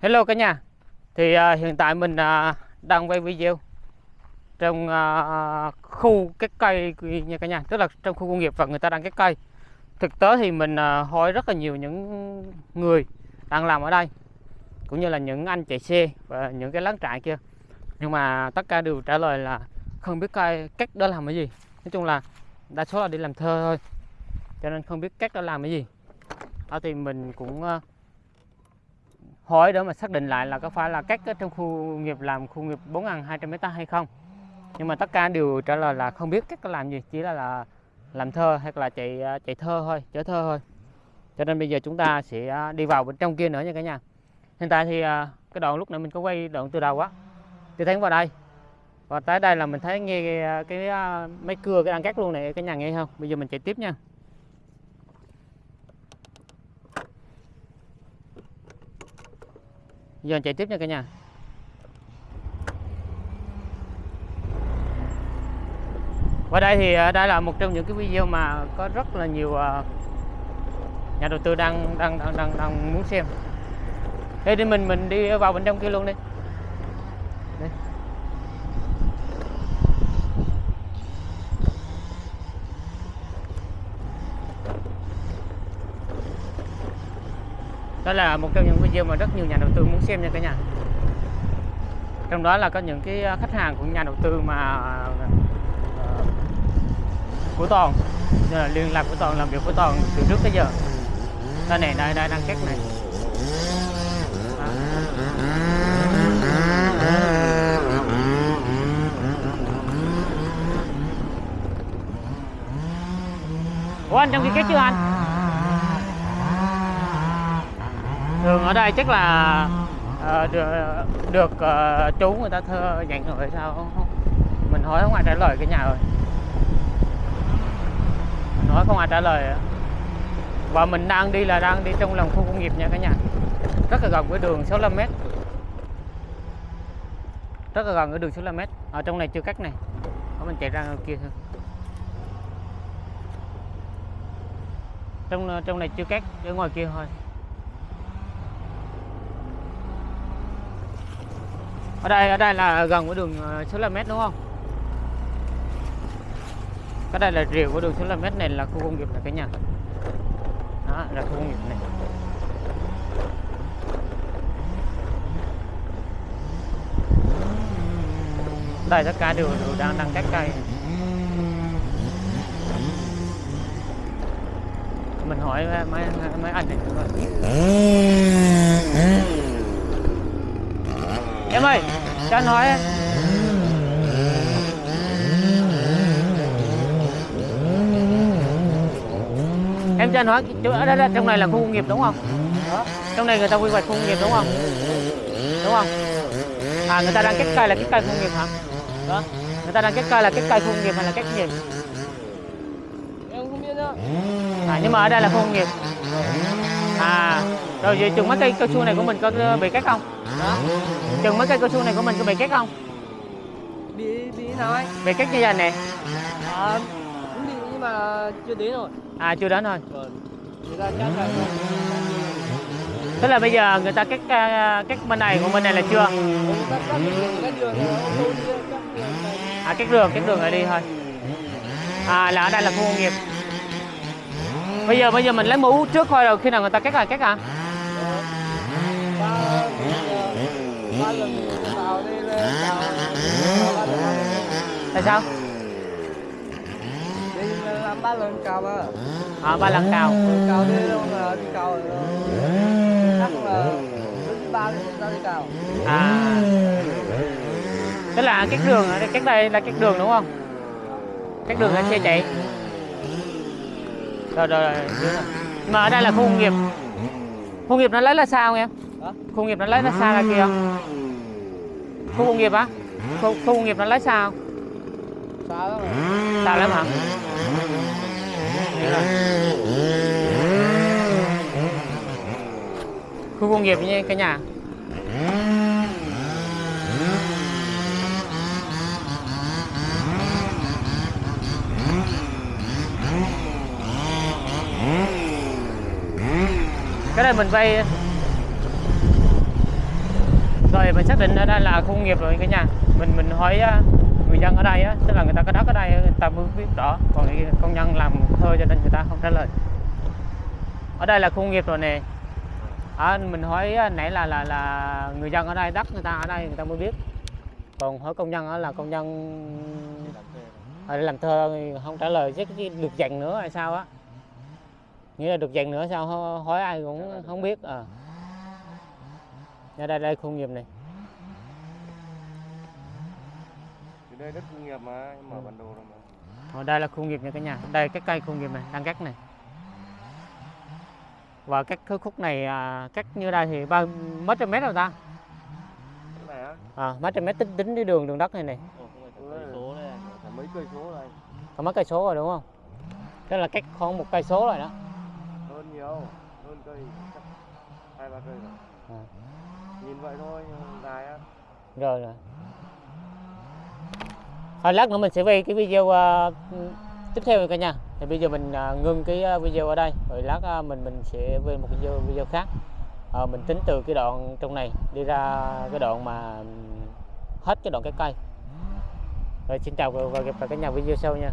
Hello cả nhà. Thì uh, hiện tại mình uh, đang quay video trong uh, khu các cây nha cả nhà, tức là trong khu công nghiệp và người ta đang cắt cây. Thực tế thì mình uh, hỏi rất là nhiều những người đang làm ở đây cũng như là những anh chạy xe và những cái láng trại kia. Nhưng mà tất cả đều trả lời là không biết cây cách đó làm cái gì. Nói chung là đa số là đi làm thơ thôi. Cho nên không biết cách đó làm cái gì. Đó thì mình cũng uh, hỏi để mà xác định lại là có phải là cách ở trong khu nghiệp làm khu nghiệp 4.200 m hay không. Nhưng mà tất cả đều trả lời là không biết cách làm gì chỉ là, là làm thơ hay là chạy à, chạy thơ thôi chở thơ thôi. Cho nên bây giờ chúng ta sẽ à, đi vào bên trong kia nữa nha cả nhà. Hiện tại thì à, cái đoạn lúc nãy mình có quay đoạn từ đầu á thì thấy vào đây. Và tới đây là mình thấy nghe cái, cái mấy cưa cái đang cắt luôn này cái nhà nghe không? Bây giờ mình chạy tiếp nha. Giờ chạy tiếp nha cả nhà. Và đây thì à, đây là một trong những cái video mà có rất là nhiều à, nhà đầu tư đang đang đang đang, đang muốn xem. Đây thì mình mình đi vào bên trong kia luôn đi. Đó là một trong những video mà rất nhiều nhà đầu tư muốn xem nha cả nhà. Trong đó là có những cái à, khách hàng của nhà đầu tư mà à, của toàn là liên lạc của toàn, làm việc của toàn từ trước tới giờ. Đây này, đây đây, đang cắt này. Ủa, anh trong kia cắt chưa anh? Ở đây chắc là uh, được, được uh, chú người ta thơ dặn rồi sao? Mình hỏi không ai trả lời cái nhà rồi. Mình hỏi không ai trả lời. Và mình đang đi là đang đi trong lòng khu công nghiệp nha cả nhà. Rất là gần với đường 65 m rất là gần với đường 65 m ở trong này chưa cắt này. Ở mình chạy ra ngoài kia thôi. Trong trong này chưa cắt ở ngoài kia thôi. Ở đây ở đây là gần cái đường ờ, số là mét đúng không? Cái đây là rìu của đường số là mét này là khu công nghiệp là cái nhà. Đó là khu công nghiệp này. Đây tất cả đều, đều đang đang cắt cây mình hỏi mấy mấy anh này. À em ơi cho anh hỏi em cho anh hỏi chỗ ở đây trong này là khu công nghiệp đúng không? Trong này người ta quy hoạch khu công nghiệp đúng không? Đúng không? À người ta đang cắt cây là cắt cây khu công nghiệp hả? Đó. Người ta đang cắt cây là cắt cây khu công nghiệp hay là cắt gì em không biết nữa à nhưng mà ở đây là khu công nghiệp. À rồi vậy chừng mấy cây cao su này của mình có bị cắt không đó chừng mấy cây cao su này của mình có bị cắt không? Bị bị anh bị cắt như vậy nè. À, cũng bị nhưng mà chưa đến rồi. À chưa đến thôi vâng. Ta cắt lại tức là bây giờ người ta cắt à, cắt bên này của bên này là chưa? Này à cắt đường cắt đường này đi thôi. À là ở đây là khu công nghiệp. Bây giờ bây giờ mình lấy mũ trước thôi rồi khi nào người ta cắt là cắt à ba ba lần vào đây lên vào tại sao? Đi làm ba lần cào á à ba lần cào. Cào đi đâu mà đi cào đó chắc là ba đi cào à. Tức là cắt đường cắt đây là cắt đường đúng không? Cắt đường là xe chạy rồi rồi, rồi. mà ở đây là khu công nghiệp. Khu công nghiệp nó lấy là sao em? Khu nghiệp nó lấy là xa ra kia khu công nghiệp á? Khu, khu công nghiệp nó lấy sao xa lắm xa lắm hả? Hiểu rồi. khu công nghiệp như cái nhà. Cái này mình vay rồi mình xác định ở đây là khu công nghiệp rồi cả nhà. Mình mình hỏi à, người dân ở đây á tức là người ta có đất ở đây à, người ta mới biết rõ còn công nhân làm thơ cho nên người ta không trả lời. Ở đây là khu công nghiệp rồi nè. À, mình hỏi nãy là là là người dân ở đây đất người ta ở đây người ta mới biết còn hỏi công nhân á là công nhân ở đây làm thơ không trả lời chứ được dành nữa hay sao á. Nghĩa là được dành nữa sao hỏi ai cũng không biết à. Đây đây đây khu công nghiệp này. Thì đây đất công nghiệp mà, em mở bản đồ rồi mà. ở đây là khu nghiệp nha cả nhà đây cái cây khu nghiệp này đang cắt này và các cái khúc này à, cắt như đây thì bao mấy trăm mét rồi ta Cái này á? à, mấy trăm mét tính tính cái đường đường đất này này. Cả mấy cây số đây. có mấy cây số rồi đúng không tức là cách khoảng một cây số rồi đó Hơn nhiều, hơn cây chắc hai ba cây rồi. À. Nhìn vậy thôi, dài á. rồi rồi thôi lát nữa mình sẽ quay cái video uh, tiếp theo cả nhà. Thì bây giờ mình uh, ngưng cái video ở đây rồi lát uh, mình mình sẽ quay một video video khác. Uh, mình tính từ cái đoạn trong này đi ra cái đoạn mà hết cái đoạn cái cây. Rồi xin chào và gặp lại cả nhà video sau nha.